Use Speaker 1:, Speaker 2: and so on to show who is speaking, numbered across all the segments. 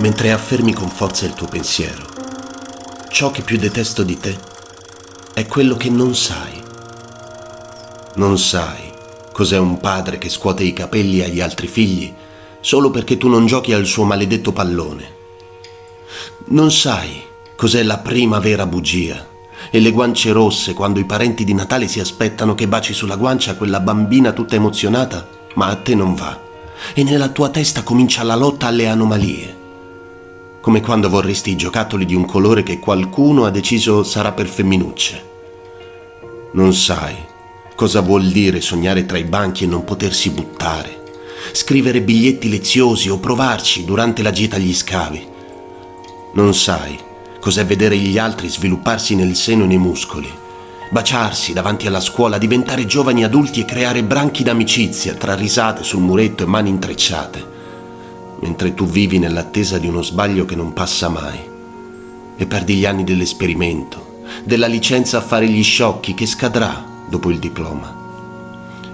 Speaker 1: mentre affermi con forza il tuo pensiero. Ciò che più detesto di te è quello che non sai. Non sai cos'è un padre che scuote i capelli agli altri figli solo perché tu non giochi al suo maledetto pallone. Non sai cos'è la prima vera bugia e le guance rosse quando i parenti di Natale si aspettano che baci sulla guancia quella bambina tutta emozionata, ma a te non va. E nella tua testa comincia la lotta alle anomalie. Come quando vorresti i giocattoli di un colore che qualcuno ha deciso sarà per femminucce. Non sai cosa vuol dire sognare tra i banchi e non potersi buttare, scrivere biglietti leziosi o provarci durante la gita agli scavi. Non sai cos'è vedere gli altri svilupparsi nel seno e nei muscoli, baciarsi davanti alla scuola, diventare giovani adulti e creare branchi d'amicizia tra risate sul muretto e mani intrecciate, mentre tu vivi nell'attesa di uno sbaglio che non passa mai e perdi gli anni dell'esperimento, della licenza a fare gli sciocchi che scadrà dopo il diploma.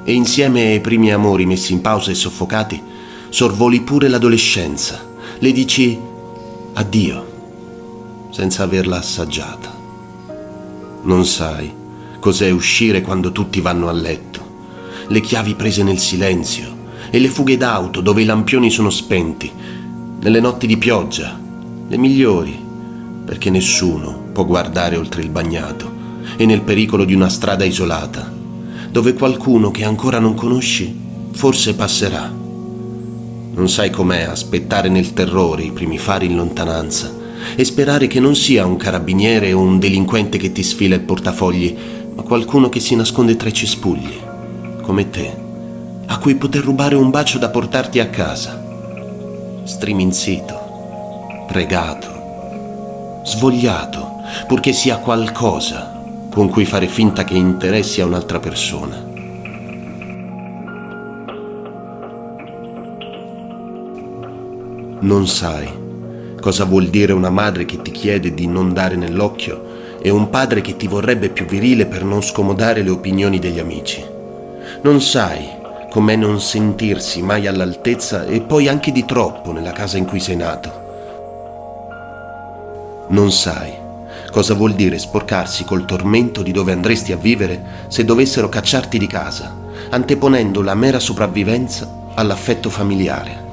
Speaker 1: E insieme ai primi amori messi in pausa e soffocati, sorvoli pure l'adolescenza, le dici addio senza averla assaggiata. Non sai cos'è uscire quando tutti vanno a letto, le chiavi prese nel silenzio e le fughe d'auto dove i lampioni sono spenti, nelle notti di pioggia, le migliori, perché nessuno può guardare oltre il bagnato e nel pericolo di una strada isolata, dove qualcuno che ancora non conosci forse passerà. Non sai com'è aspettare nel terrore i primi fari in lontananza e sperare che non sia un carabiniere o un delinquente che ti sfila il portafogli, ma qualcuno che si nasconde tra i cespugli, come te, a cui poter rubare un bacio da portarti a casa. Striminzito, pregato, svogliato, purché sia qualcosa con cui fare finta che interessi a un'altra persona. Non sai cosa vuol dire una madre che ti chiede di non dare nell'occhio e un padre che ti vorrebbe più virile per non scomodare le opinioni degli amici. Non sai com'è non sentirsi mai all'altezza e poi anche di troppo nella casa in cui sei nato. Non sai cosa vuol dire sporcarsi col tormento di dove andresti a vivere se dovessero cacciarti di casa, anteponendo la mera sopravvivenza all'affetto familiare.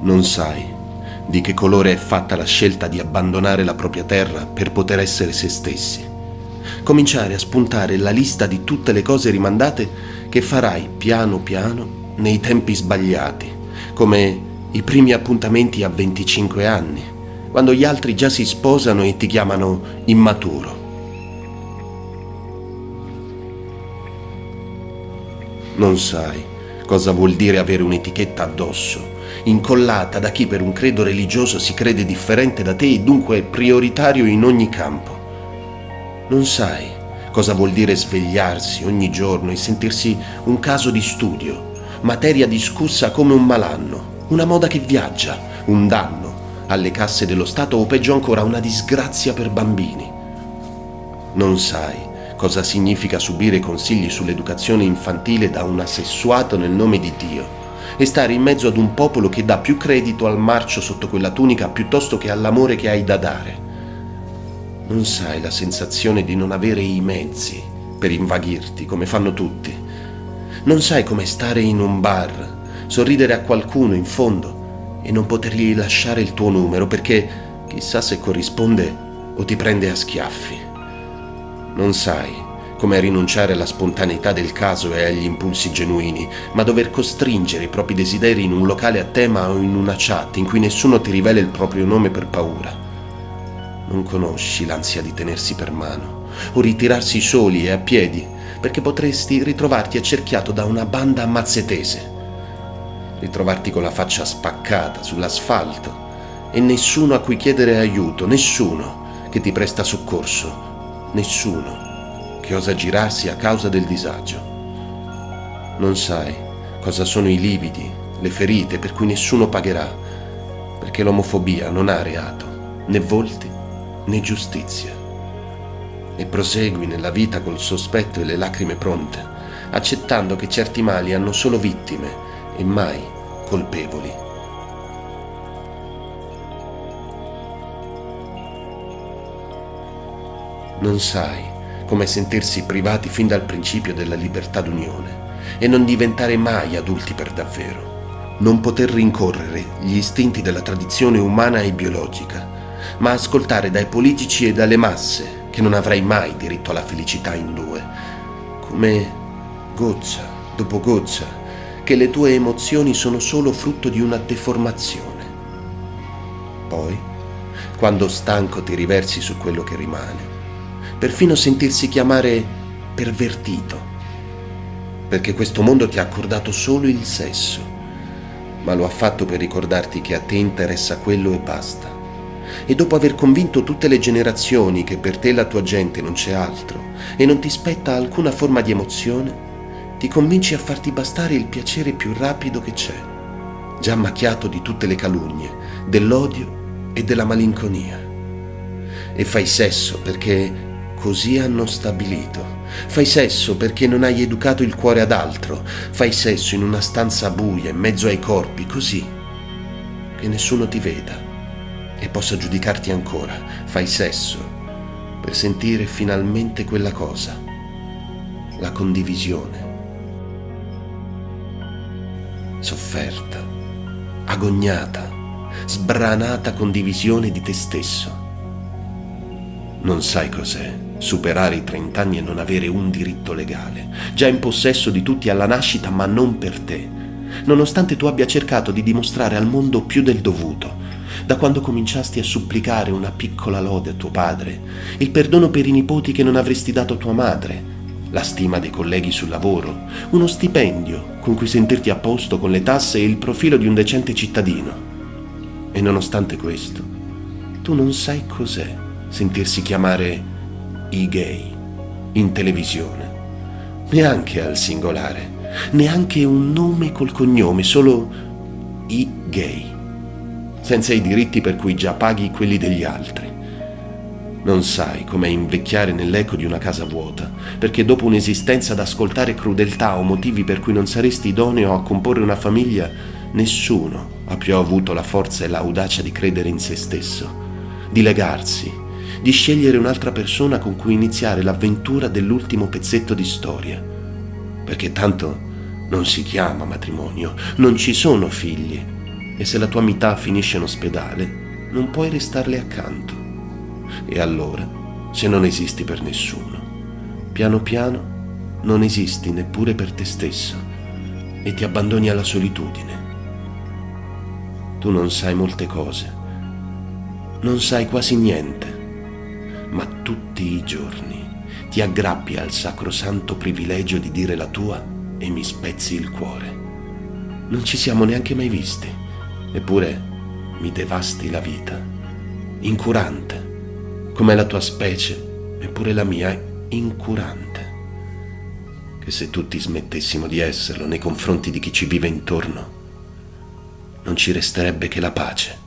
Speaker 1: Non sai di che colore è fatta la scelta di abbandonare la propria terra per poter essere se stessi. Cominciare a spuntare la lista di tutte le cose rimandate che farai piano piano nei tempi sbagliati, come i primi appuntamenti a 25 anni, quando gli altri già si sposano e ti chiamano immaturo. Non sai cosa vuol dire avere un'etichetta addosso incollata da chi per un credo religioso si crede differente da te e dunque prioritario in ogni campo. Non sai cosa vuol dire svegliarsi ogni giorno e sentirsi un caso di studio, materia discussa come un malanno, una moda che viaggia, un danno alle casse dello Stato o peggio ancora una disgrazia per bambini. Non sai cosa significa subire consigli sull'educazione infantile da un assessuato nel nome di Dio e stare in mezzo ad un popolo che dà più credito al marcio sotto quella tunica piuttosto che all'amore che hai da dare. Non sai la sensazione di non avere i mezzi per invaghirti come fanno tutti. Non sai come stare in un bar, sorridere a qualcuno in fondo e non potergli lasciare il tuo numero perché chissà se corrisponde o ti prende a schiaffi. Non sai come rinunciare alla spontaneità del caso e agli impulsi genuini, ma dover costringere i propri desideri in un locale a tema o in una chat in cui nessuno ti rivela il proprio nome per paura. Non conosci l'ansia di tenersi per mano o ritirarsi soli e a piedi, perché potresti ritrovarti accerchiato da una banda mazzetese, ritrovarti con la faccia spaccata sull'asfalto e nessuno a cui chiedere aiuto, nessuno che ti presta soccorso, nessuno che osa girarsi a causa del disagio. Non sai cosa sono i lividi, le ferite per cui nessuno pagherà, perché l'omofobia non ha reato, né volti né giustizia. E prosegui nella vita col sospetto e le lacrime pronte, accettando che certi mali hanno solo vittime e mai colpevoli. Non sai come sentirsi privati fin dal principio della libertà d'unione e non diventare mai adulti per davvero. Non poter rincorrere gli istinti della tradizione umana e biologica ma ascoltare dai politici e dalle masse che non avrai mai diritto alla felicità in due, come goccia dopo goccia, che le tue emozioni sono solo frutto di una deformazione. Poi, quando stanco ti riversi su quello che rimane, perfino sentirsi chiamare pervertito, perché questo mondo ti ha accordato solo il sesso, ma lo ha fatto per ricordarti che a te interessa quello e basta. E dopo aver convinto tutte le generazioni che per te e la tua gente non c'è altro e non ti spetta alcuna forma di emozione, ti convinci a farti bastare il piacere più rapido che c'è, già macchiato di tutte le calunnie, dell'odio e della malinconia. E fai sesso perché così hanno stabilito. Fai sesso perché non hai educato il cuore ad altro. Fai sesso in una stanza buia, in mezzo ai corpi, così che nessuno ti veda e possa giudicarti ancora. Fai sesso per sentire finalmente quella cosa, la condivisione. Sofferta, agognata, sbranata condivisione di te stesso. Non sai cos'è superare i 30 anni e non avere un diritto legale, già in possesso di tutti alla nascita ma non per te, nonostante tu abbia cercato di dimostrare al mondo più del dovuto, da quando cominciasti a supplicare una piccola lode a tuo padre, il perdono per i nipoti che non avresti dato a tua madre, la stima dei colleghi sul lavoro, uno stipendio con cui sentirti a posto con le tasse e il profilo di un decente cittadino. E nonostante questo, tu non sai cos'è sentirsi chiamare i gay in televisione, neanche al singolare, neanche un nome col cognome, solo i gay, senza i diritti per cui già paghi quelli degli altri. Non sai com'è invecchiare nell'eco di una casa vuota, perché dopo un'esistenza ad ascoltare crudeltà o motivi per cui non saresti idoneo a comporre una famiglia, nessuno ha più avuto la forza e l'audacia di credere in se stesso, di legarsi, di scegliere un'altra persona con cui iniziare l'avventura dell'ultimo pezzetto di storia. Perché tanto non si chiama matrimonio, non ci sono figli e se la tua metà finisce in ospedale non puoi restarle accanto. E allora, se non esisti per nessuno, piano piano non esisti neppure per te stesso e ti abbandoni alla solitudine. Tu non sai molte cose, non sai quasi niente ma tutti i giorni ti aggrappi al sacrosanto privilegio di dire la tua e mi spezzi il cuore. Non ci siamo neanche mai visti, eppure mi devasti la vita. Incurante, come la tua specie, eppure la mia incurante. Che se tutti smettessimo di esserlo nei confronti di chi ci vive intorno, non ci resterebbe che la pace.